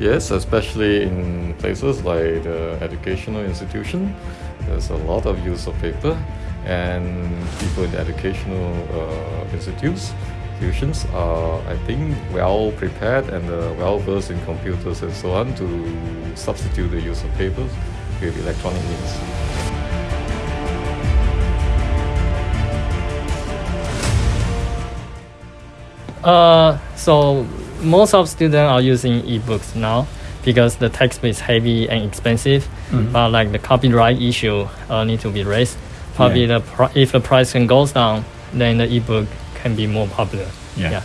Yes, especially in places like the educational institution, there's a lot of use of paper, and people in educational uh, institutes, institutions are, I think, well prepared and uh, well versed in computers and so on to substitute the use of paper with electronic means. Uh, so most of students are using ebooks now because the textbook is heavy and expensive. Mhm. But like the copyright issue uh, need to be raised. Probably Yeah. the pri- if the price can goes down, then the ebook can be more popular. Yeah. yeah.